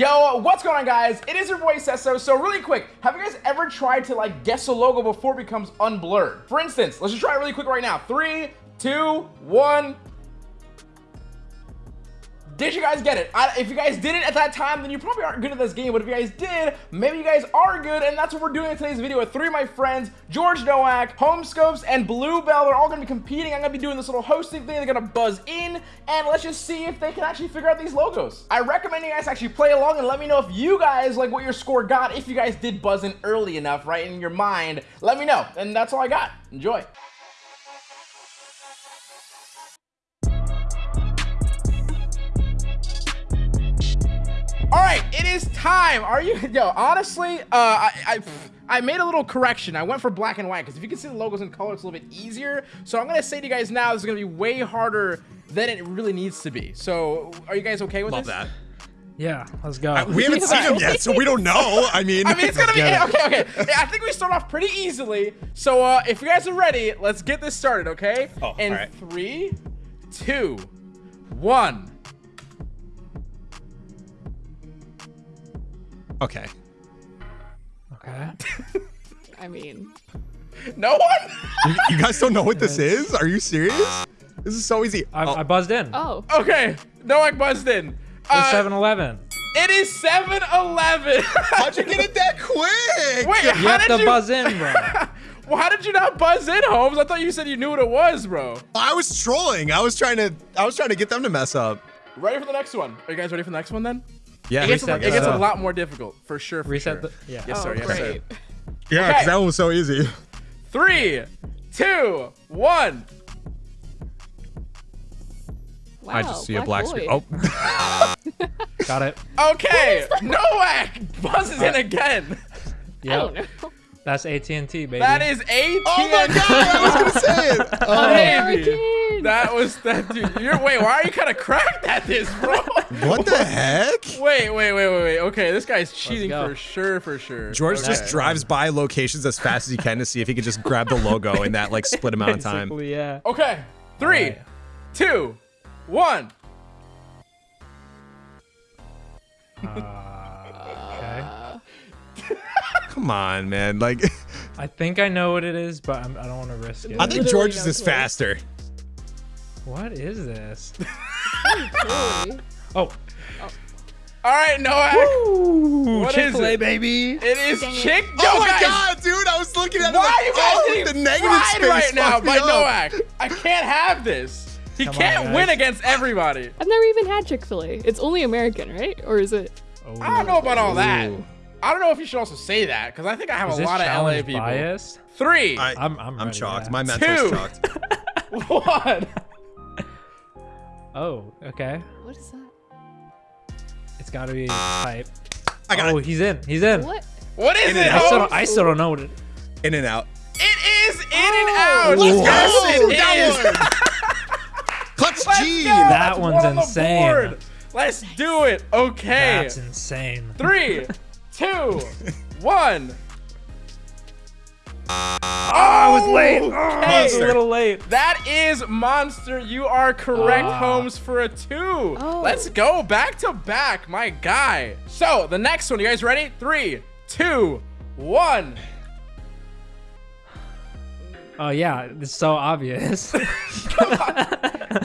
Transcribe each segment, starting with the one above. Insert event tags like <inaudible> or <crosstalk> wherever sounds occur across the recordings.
Yo, what's going on guys? It is your boy Sesso. So really quick, have you guys ever tried to like guess a logo before it becomes unblurred? For instance, let's just try it really quick right now. Three, two, one. Did you guys get it? I, if you guys didn't at that time, then you probably aren't good at this game. But if you guys did, maybe you guys are good. And that's what we're doing in today's video with three of my friends, George Nowak, Homescopes, and Bluebell. They're all going to be competing. I'm going to be doing this little hosting thing. They're going to buzz in. And let's just see if they can actually figure out these logos. I recommend you guys actually play along and let me know if you guys like what your score got. If you guys did buzz in early enough, right, in your mind, let me know. And that's all I got. Enjoy. Is time. Are you, yo, honestly, uh, I, I, I made a little correction. I went for black and white because if you can see the logos in color, it's a little bit easier. So I'm going to say to you guys now, this is going to be way harder than it really needs to be. So are you guys okay with Love this? that. Yeah, let's go. I, we haven't seen him yet, so we don't know. I <laughs> mean, I mean, it's gonna be get okay. Okay, I think we start off pretty easily. So, uh, if you guys are ready, let's get this started. Okay? Oh, In all right. three, two, one. Okay. Okay. <laughs> I mean, No one. You, you guys don't know what this is? Are you serious? This is so easy. I, Oh, I buzzed in. oh, okay, No, I buzzed in. It's Uh, 7-Eleven. It is 7-Eleven. how'd you get it that quick? Wait, You how have did to you? buzz in, bro. <laughs> well, how did you not buzz in, Holmes? I thought you said you knew what it was, bro. I was trolling. I was trying to. I was trying to get them to mess up. Ready for the next one? Are you guys ready for the next one then? Yeah. It gets, a, it gets a lot more difficult, for sure. For Reset sure. the. Yeah. Yes, sir. oh, Yes, great. sir. yeah, Okay. because that one was so easy. Three, two, one. Wow, I just see a black screen. Oh, <laughs> Got it. Okay, no Nowak buzzes in uh, again. I don't know. That's AT&T, baby. That is AT&T. oh my god! I was gonna <laughs> say it. Oh. Baby. That was that dude. You're wait. Why are you kind of cracked at this, bro? <laughs> What the heck? Wait, wait, wait, wait, wait. Okay, this guy's cheating for sure, for sure. George okay. just drives by locations as fast as he can to see if he can just grab the logo in that like split amount of time. Basically, yeah. Okay, three, Alright. two, one. Uh, okay. Come on, man. Like, <laughs> I think I know what it is, but I'm, I don't want to risk it. I think Literally George is just faster. What is this? <laughs> Really? Oh. oh. All right, Nowak. Ooh, What is Chick-fil-A, it? baby. It is Dang it. chick. Yo, oh my guys, god, dude! I was looking at it Why like, are you oh, guys oh, the negative space right now fucked by me up. Nowak? I can't have this. He Come can't guys. win against everybody. I've never even had Chick Fil A. It's only American, right? Or is it? Oh. I don't know about all that. Ooh. I don't know if you should also say that because I think I have Is a lot of LA challenge people. biased? Three, I, I'm- I'm I'm ready, shocked. My mental's Two. shocked. <laughs> one. <laughs> Oh, okay. What is that? It's got to be ah. type. I got oh, it. he's in. He's in. What? What is In it? I still, don't, I oh. still don't know what it. In and out. It is in and oh. out. Let's yes, go! it That is. Clutch Let's G. go. That That's one's one on insane. board. Let's do it. Okay. That's insane. Three, <laughs> two, one. Oh, I was late. Oh, I was a little late. That is Monster. You are correct, Ah. Holmes, for a two. Oh. Let's go back to back, my guy. So, the next one, you guys ready? Three, two, one. Oh yeah, it's so obvious. <laughs> <laughs>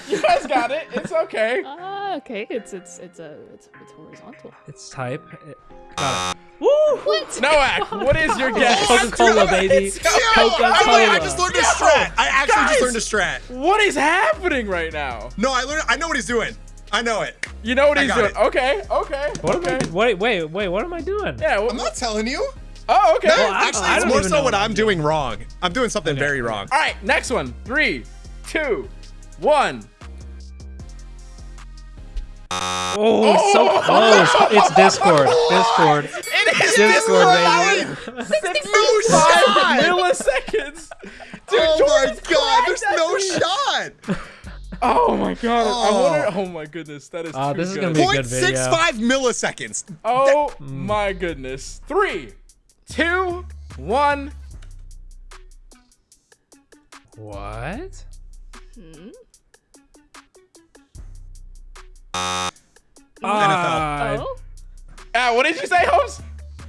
You guys got it. It's okay. Ah, okay. It's it's it's a it's, it's horizontal. it's type. It, got it. What? Nowak, oh what is your guess? Coca Cola, baby. Let's. Coca I, wait, I Cola. just learned a strat. I actually guys. just learned a strat. What is happening right now? No, I learned. I know what he's doing. I know it. You know what I he's doing. it. Okay, okay, What okay. am I? Wait, wait, wait. What am I doing? Yeah. wh- I'm not telling you. oh, okay. No, Well, actually, I it's more so what what I'm I'm doing wrong. I'm doing something Okay. very wrong. All right, next one. Three, two, one. Oh, it's so close. It's <laughs> Discord. Discord. It is Discord, Discord, baby. No shot. milliseconds. Dude, Oh my Jordan's god, there's no it. shot. Oh my god. I Oh. wonder. Oh my goodness. That is. Uh, too this is good. gonna be a good video. six five milliseconds. Oh my goodness. Three, two, one. What? Hmm? Ah, Oh. Uh, what did you say, Holmes?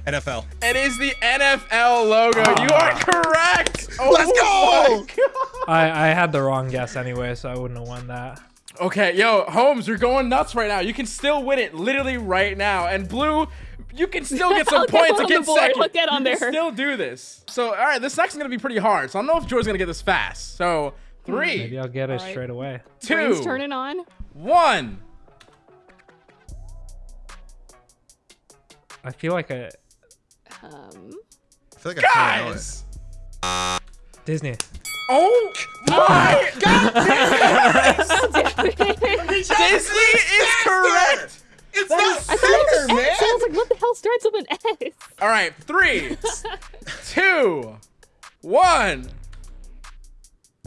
NFL. It is the NFL logo. You are correct. Oh Let's go! <laughs> I, I had the wrong guess anyway, so I wouldn't have won that. Okay, yo, Holmes, you're going nuts right now. You can still win it literally right now. And Blue, you can still get some <laughs> points against the board. second. I'll get on you can there. still do this. So, all right, this next is gonna be pretty hard. So I don't know if George's gonna get this fast. So three, Maybe I'll get it Alright. straight away. Brain's two, turning on. one. I feel like a Um. I feel like I kinda know it. Guys. Disney. Oh my <laughs> God! <laughs> Disney is correct. It's thought not it fair, was man. S. I was like, what the hell starts with an S? All right, three, <laughs> two, one.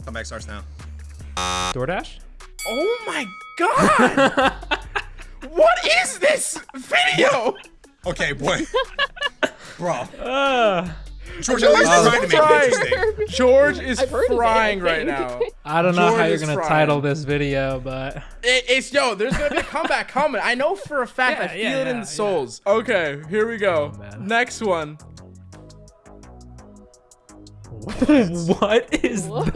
Come back starts now. DoorDash? Oh my God! what is this video? Okay, boy. <laughs> Bro. Uh, George, at least Oh. trying to make it interesting. George is I've heard of it, I frying right now. I don't know George how you're gonna frying. title this video, but It, it's yo. There's gonna be a comeback coming. I know for a fact. I feel yeah, it in yeah, the souls. Okay, here we go. Oh. Next one. what <laughs> is What?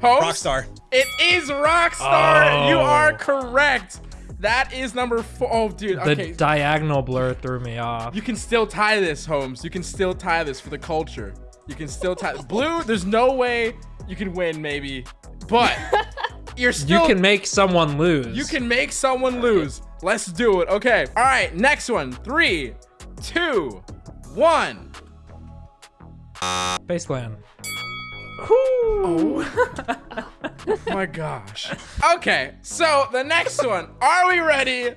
Holmes. Rockstar. It is Rockstar. You Oh. are correct. That is number four. Oh, dude. the Okay. diagonal blur threw me off? you can still tie this, Holmes. You can still tie this for the culture. You can still tie. Blue. There's no way you can win. Maybe, but <laughs> you're still. You can make someone lose. You can make someone lose. Let's do it. Okay. All right. Next one. Three, two, one. Baseland. Oh my gosh. Okay. So the next one. Are we ready?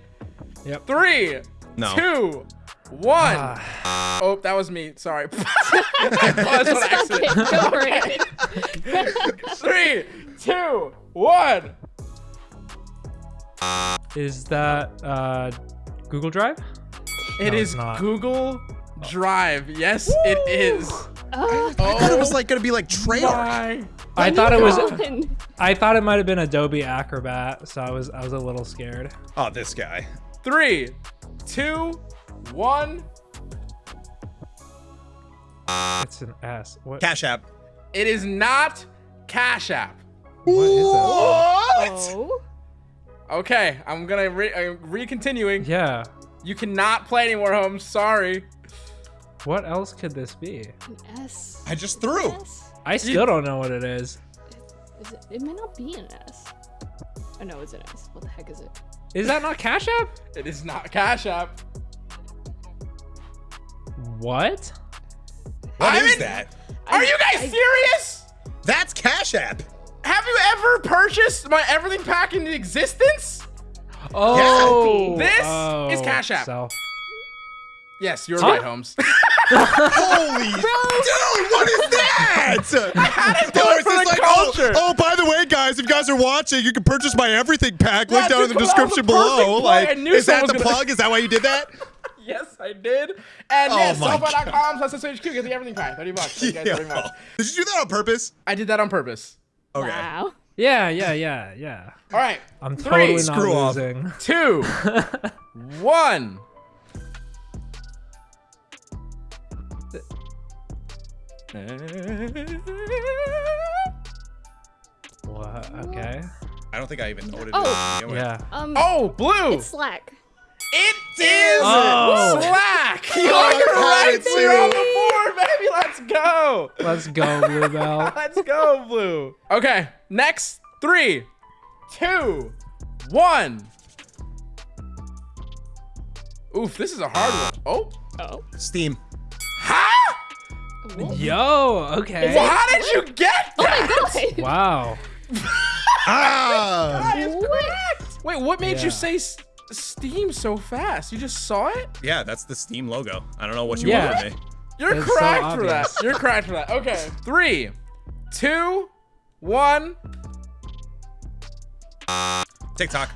Yep. Three, No. two, one. Ah, Oh, that was me. Sorry. <laughs> I paused on accident. Three, two, one. is that uh, Google Drive? It No, is it's not. Google Drive. Yes, it is. Uh, I thought it was like gonna be like Treyarch. My I thought it was. on. I thought it might have been Adobe Acrobat, so I was I was a little scared. Oh, this guy. Three, two, one. It's an S. What? Cash App. It is not Cash App. What is? What? Oh. Okay, I'm gonna re- uh, re-continuing. Yeah. You cannot play anymore, Holmes. Sorry. What else could this be? An S. I just threw. S? I still don't know what it is. Is it, it may not be an S. Oh no, it's an S. What the heck is it? Is that not Cash App? It is not Cash App. What? What I'm is in- that? Are you guys I- serious? That's Cash App. Have you ever purchased my everything pack in existence? Oh, This is oh, Cash App. So, Yes, you're Huh? right, Holmes. <laughs> Holy dude, what is that? How did Dude, it for the like, oh, culture? oh, by the way, guys, if you guys are watching, you can purchase my everything pack. Link Yeah, down in the that the description below. plug. Like, is that the was gonna- plug? Is that why you did that? <laughs> Yes, I did. And Oh yes, my sofa.com slash SHQ. Get the everything pack. 30 bucks. Thank you guys very Yeah. much. Did you do that on purpose? I did that on purpose. Okay. Wow. yeah, yeah, yeah, yeah. All right. I'm Three. totally not Screw off. losing. Two, <laughs> one. What? Okay. I don't think I even know what it is. Oh. to begin with. Yeah. Um. Oh, blue. It's Slack. It is Oh. Slack. <laughs> You're I right. it You're on the board, baby. Let's go. Let's go, Bluebell. <laughs> Let's go, blue. Okay, next. Three, two, one. Oof, this is a hard one. Oh, Oh. Steam. Huh? Yo, okay. Well, how did you get that? Oh my god. <laughs> Wow. Ah! That is correct. Wait, what made Yeah. you say Steam so fast? You just saw it? Yeah, that's the Steam logo. I don't know what you Yeah. want from me. You're It's so for that. You're correct for that. Okay, three, two, one. TikTok.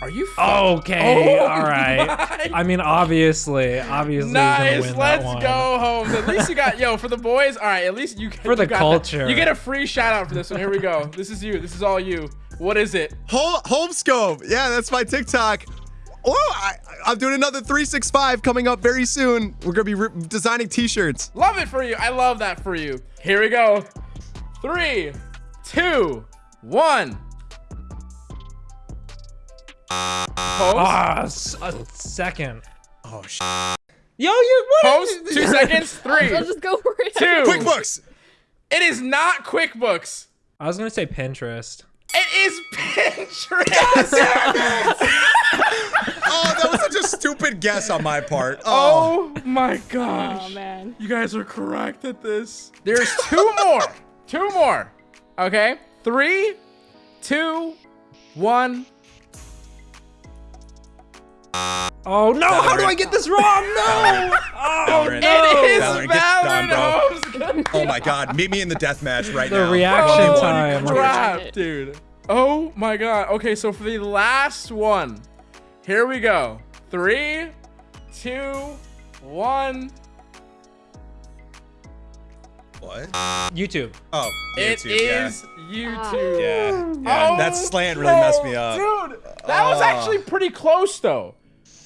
Are you? fu- Okay, Oh all right. my I mean, obviously, obviously, Nice. win Let's that one. go, Holmes. At least you got yo for the boys. All right. At least you For the you got that. culture. You get a free shout out for this one. Here we go. This is you. This is all you. What is it? Home, Homescope. Yeah, that's my TikTok. oh, I, I'm doing another 365 coming up very soon. We're gonna be re- designing T-shirts. Love it for you. I love that for you. Here we go. Three, two, one. Ah, s- a second. Oh sh. Yo, you what? host, two seconds. 3 I'll just go <laughs> for it. two. QuickBooks. It is not QuickBooks. I was gonna say Pinterest. It is Pinterest. <laughs> Oh, that <laughs> was such a stupid guess on my part. Oh. oh my gosh. Oh man. You guys are correct at this. There's two more. Two more. Okay. Three, two, one. Oh no! How do I get this wrong? No! <laughs> Oh Valorant. no! It is Valorant, get done, Valorant bro. Oh my God! Meet me in the death match right The now. reaction Holy time. crap, dude. Oh my god. Okay, so for the last one, here we go. Three, two, one. What? YouTube. Oh, It YouTube, yeah. is YouTube. Yeah, yeah. Oh, that slant really messed me up. Dude, that was Oh. actually pretty close though.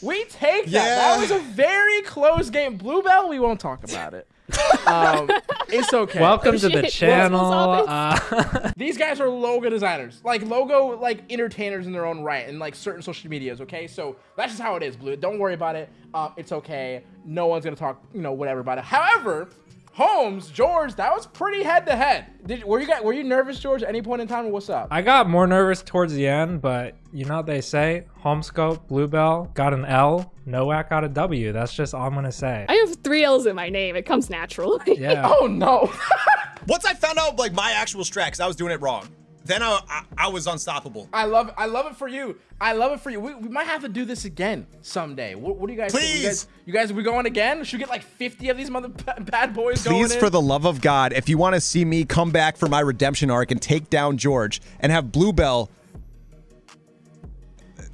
We take that. That Yeah. was a very close game. Bluebell, we won't talk about it. <laughs> um, it's okay. Welcome to the channel. Uh, <laughs> These guys are logo designers, like logo like entertainers in their own right, and like certain social medias. Okay, so that's just how it is, Blue. Don't worry about it. Uh, it's okay. No one's gonna talk, you know, whatever about it. However, Holmes, George, that was pretty head to head. Did were you guys were you nervous, George, at any point in time? Or what's up? I got more nervous towards the end, but you know what they say? Homescope, Bluebell got an L, Nowak got a W. That's just all I'm gonna say. I have three L's in my name. It comes naturally. Yeah. <laughs> oh no. <laughs> Once I found out like my actual strat, 'cause I was doing it wrong, then I, I I was unstoppable. I love it. I love it for you. I love it for you. We, we might have to do this again someday. What, what do you guys think? You Please. guys, you guys, are we going again? Should we get like 50 of these mother <laughs> bad boys going Please, in? for the love of God, if you want to see me come back for my redemption arc and take down George and have Bluebell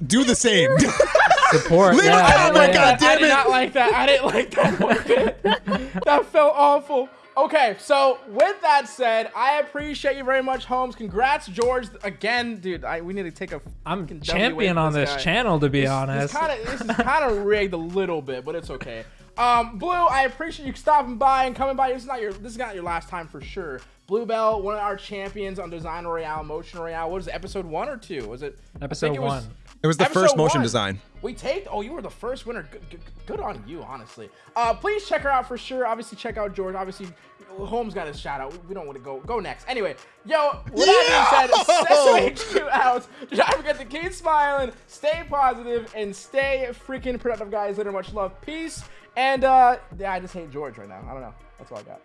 do the same. <laughs> Support. Leave it yeah, out, my yeah, God I did not like that. I didn't like that one <laughs> that felt awful. Okay, so with that said, I appreciate you very much, Holmes. Congrats, George. Again, dude, I, we need to take a. I'm champion on this guy. channel, to be This- honest. This, kinda, this is <laughs> kind of rigged a little bit, but it's okay. Um, Blue, I appreciate you stopping by and coming by. This is not your this is not your last time for sure. Bluebell, one of our champions on Design Royale, Motion Royale. What is it, episode one or two? Was it Episode think it was- one. It was the Episode first motion one. design. We taped. Oh, you were the first winner. Good, good, good on you, honestly. Uh, please check her out for sure. Obviously, check out George. Obviously, Holmes got his shout out. We don't want to go go next. Anyway, yo, with that being said, Sesame <laughs> HQ out. Do not forget to keep smiling, stay positive, and stay freaking productive, guys. Later, much love, peace, and uh, yeah, I just hate George right now. I don't know. That's all I got.